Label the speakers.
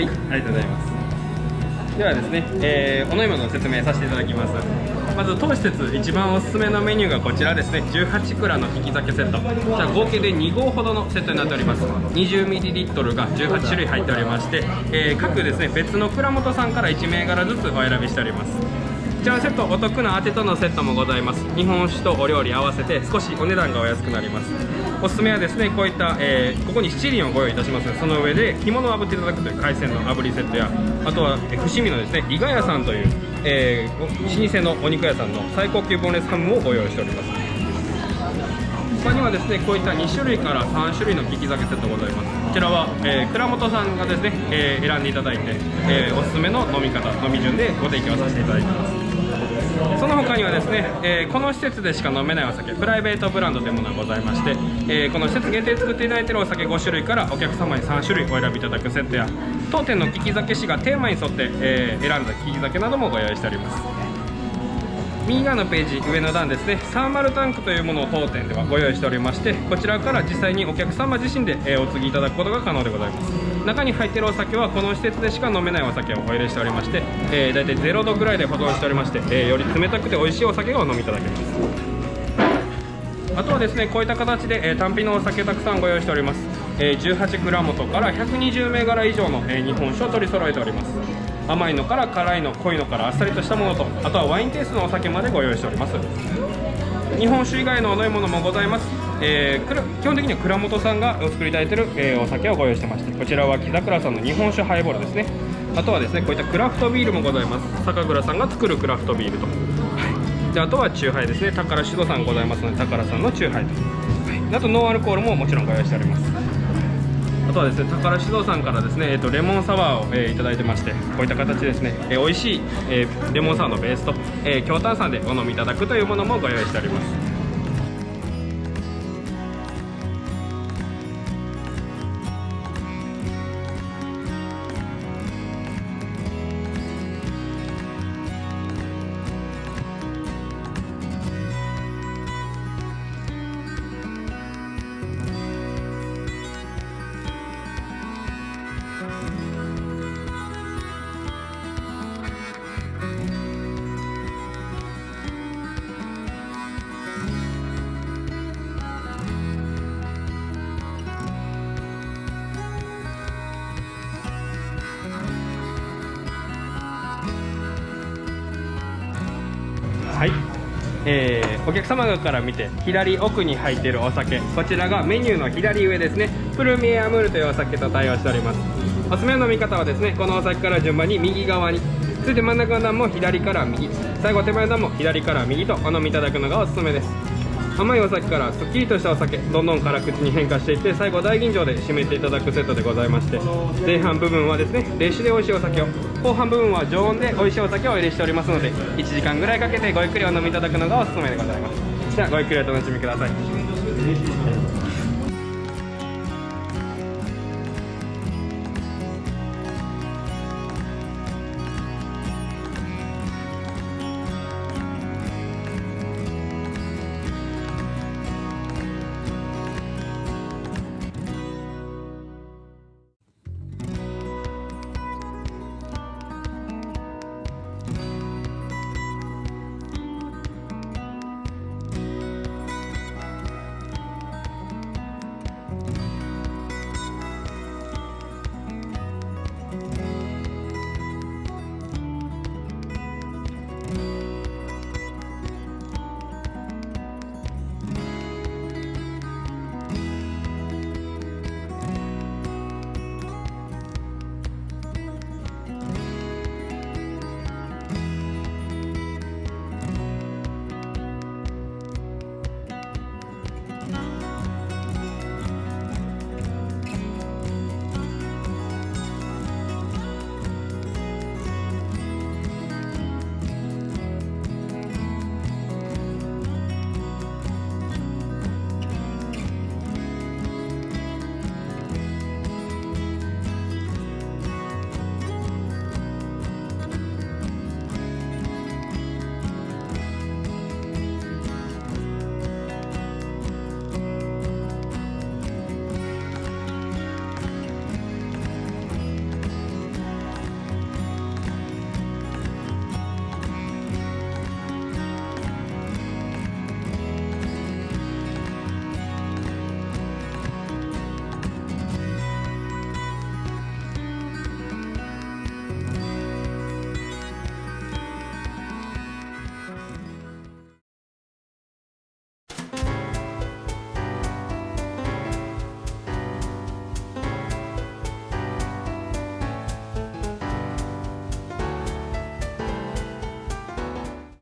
Speaker 1: はいありがとうございます。ではですね、えー、お飲み物の説明させていただきます。まず当施設一番おすすめのメニューがこちらですね。18蔵の引き酒セット。じゃあ合計で2合ほどのセットになっております。20ml が18種類入っておりまして、えー、各ですね別の蔵元さんから1銘柄ずつお選びしております。こちらのセットお得な当てとのセットもございます。日本酒とお料理合わせて少しお値段がお安くなります。おすすめはですねこういった、えー、ここに七輪をご用意いたします。その上で干物を炙っていただくという海鮮の炙りセットやあとは、えー、伏見のですね伊賀屋さんという、えー、老舗のお肉屋さんの最高級ボンレスハムをご用意しております。他にはですねこういった2種類から3種類の利き酒セットございます。こちらは、えー、倉本さんがですね、えー、選んでいただいて、えー、おすすめの飲み方飲み順でご提供させていただいてます。その他にはですね、えー、この施設でしか飲めないお酒プライベートブランドというものがございまして、えー、この施設限定作っていただいているお酒5種類からお客様に3種類お選びいただくセットや当店の利き酒師がテーマに沿って、えー、選んだ利き酒などもご用意しております。右側のページ上の段ですね。サーマルタンクというものを当店ではご用意しておりましてこちらから実際にお客様自身で、お継ぎいただくことが可能でございます。中に入っているお酒はこの施設でしか飲めないお酒をお入れしておりまして、えー、大体0度ぐらいで保存しておりまして、えー、より冷たくて美味しいお酒をお飲みいただけます。あとはですねこういった形で、えー、単品のお酒たくさんご用意しております、えー、18グラムとから120銘柄以上の、えー、日本酒を取り揃えております。甘いのから辛いの濃いのからあっさりとしたものとあとはワインテイストのお酒までご用意しております。日本酒以外のお飲み物もございます、えー、基本的には蔵元さんがお作りいただいてる、えー、お酒をご用意してましてこちらは木桜さんの日本酒ハイボールですね。あとはですねこういったクラフトビールもございます。酒蔵さんが作るクラフトビールと、はい、であとはチューハイですね。宝酒造さんございますので宝さんのチューハイと、はい、あとノンアルコールももちろんご用意しております。あとはですね宝酒造さんからですね、えーと、レモンサワーを、えー、いただいてましてこういった形ですね、えー、美味しい、えー、レモンサワーのベースと、えー、強炭酸でお飲みいただくというものもご用意しております。えー、お客様から見て左奥に入っているお酒こちらがメニューの左上ですね。プルミエアムールというお酒と対応しております。おすすめの飲み方はですねこのお酒から順番に右側に続いて真ん中の段も左から右。最後手前の段も左から右とお飲みいただくのがおすすめです。甘いお酒からすっきりとしたお酒どんどん辛口に変化していって最後大吟醸で締めていただくセットでございまして前半部分はですね冷酒で美味しいお酒を後半部分は常温で美味しいお酒をお入れしておりますので1時間ぐらいかけてごゆっくりお飲みいただくのがおすすめでございます。じゃあごゆっくりお楽しみください。